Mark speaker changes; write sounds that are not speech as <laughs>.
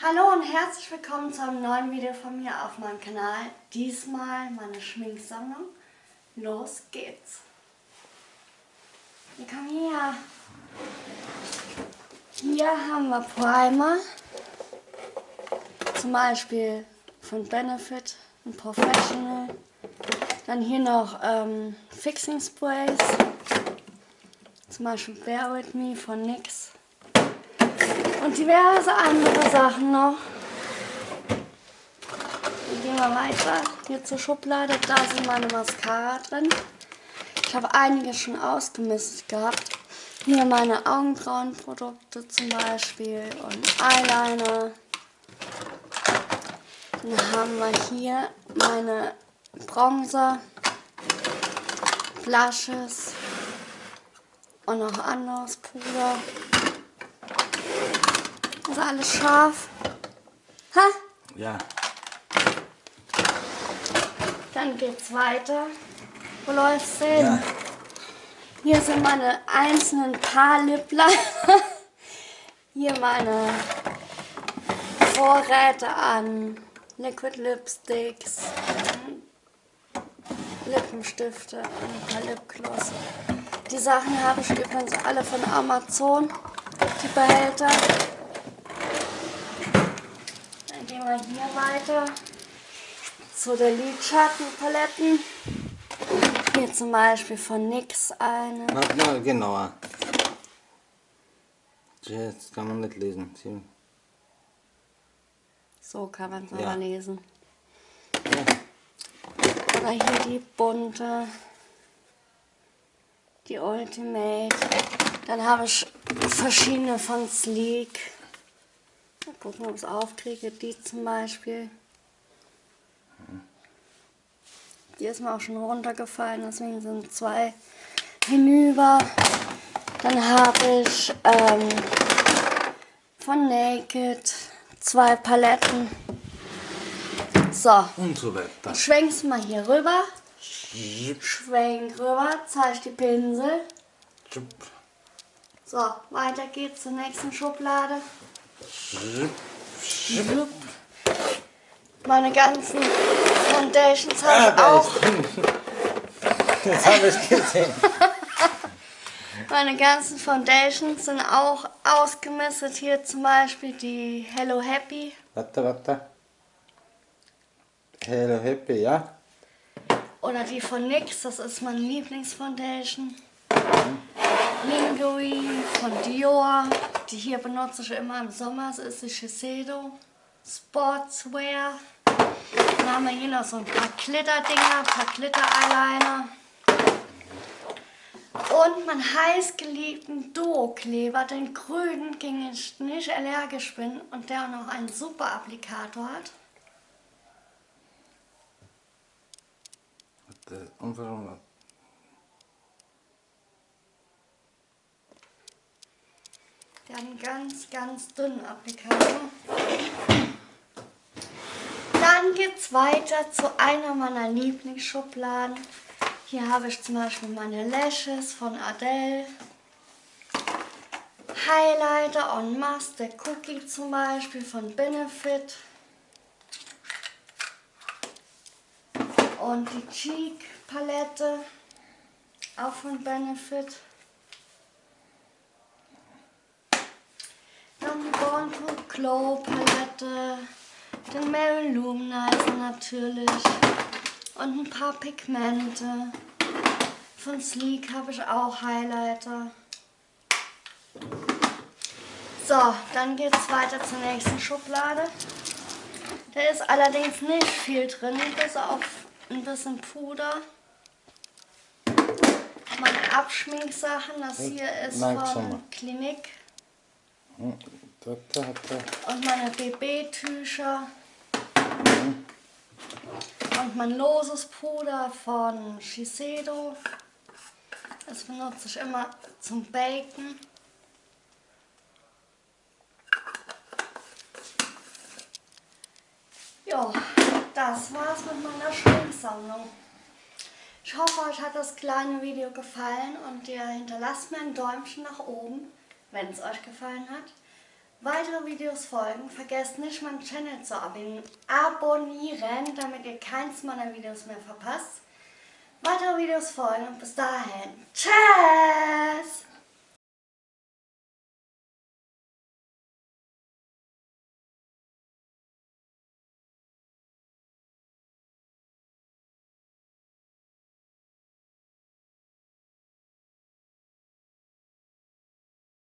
Speaker 1: Hallo und herzlich willkommen zu einem neuen Video von mir auf meinem Kanal. Diesmal meine Schminksammlung. Los geht's. Wir kommen hier. Hier haben wir Primer. Zum Beispiel von Benefit und Professional. Dann hier noch ähm, Fixing Sprays. Zum Beispiel Bear With Me von NYX. Und diverse andere Sachen noch. Dann gehen wir weiter. Hier zur Schublade. Da sind meine Mascara drin. Ich habe einige schon ausgemistet gehabt. Hier meine Augenbrauenprodukte zum Beispiel und Eyeliner. Dann haben wir hier meine Bronzer, Blushes und noch anderes Puder. Ist alles scharf? Ha?
Speaker 2: Ja.
Speaker 1: Dann geht's weiter. Wo läuft's hin?
Speaker 2: Ja.
Speaker 1: Hier sind meine einzelnen Paar Lippliner. <laughs> Hier meine Vorräte an Liquid Lipsticks, Lippenstifte und ein paar Lipgloss. Die Sachen habe ich übrigens alle von Amazon, die Behälter. Wir hier weiter zu der Lidschattenpaletten. Hier zum Beispiel von NYX eine.
Speaker 2: Mach mal genauer. Jetzt kann man nicht lesen.
Speaker 1: So kann man es
Speaker 2: Ja.
Speaker 1: aber lesen.
Speaker 2: Ja.
Speaker 1: Oder hier die bunte, die Ultimate. Dann habe ich verschiedene von Sleek. Mal gucken, ob ich es aufkriege. Die zum Beispiel. Die ist mir auch schon runtergefallen, deswegen sind zwei hinüber. Dann habe ich ähm, von Naked zwei Paletten. So,
Speaker 2: Und so weiter.
Speaker 1: schwenk's mal hier rüber. Schwenk rüber, zeig die Pinsel. So, weiter geht's zur nächsten Schublade. Meine ganzen Foundations habe
Speaker 2: Ah,
Speaker 1: ich auch.
Speaker 2: Jetzt habe ich gesehen. <laughs>
Speaker 1: Meine ganzen Foundations sind auch ausgemistet. Hier zum Beispiel die Hello Happy.
Speaker 2: Warte, warte. Hello Happy, ja?
Speaker 1: Oder die von NYX, das ist meine Lieblingsfoundation. Lingerie von Dior. Die hier benutze ich immer im Sommer. Das ist die Shiseido Sportswear. Dann haben wir hier noch so ein paar Glitter-Dinger, ein paar Glitter-Eyeliner. Und meinen heißgeliebten Duo-Kleber, den grünen, gegen ich nicht allergisch bin und der auch noch einen super Applikator hat.
Speaker 2: Und?
Speaker 1: Der hat einen ganz, ganz dünnen Applikator. Dann geht's weiter zu einer meiner Lieblingsschubladen. Hier habe ich zum Beispiel meine Lashes von Adele. Highlighter en masse, der Cookie zum Beispiel von Benefit. Und die Cheek Palette, auch von Benefit. To Glow Palette, den Mary Luminizer natürlich und ein paar Pigmente. Von Sleek habe ich auch Highlighter. So, dann geht es weiter zur nächsten Schublade. Da ist allerdings nicht viel drin, bis auf ein bisschen Puder. Meine Abschminksachen, das hier ist von Clinique.
Speaker 2: Hm, Warte, warte.
Speaker 1: Und meine BB-Tücher. Und mein loses Puder von Shiseido. Das benutze ich immer zum Baken. Ja, das war's mit meiner Schminksammlung. Ich hoffe, euch hat das kleine Video gefallen und ihr hinterlasst mir ein Däumchen nach oben, wenn es euch gefallen hat. weitere Videos folgen, vergesst nicht meinen Channel zu abonnieren, damit ihr keins meiner Videos mehr verpasst. Weitere Videos folgen und bis dahin. Tschüss!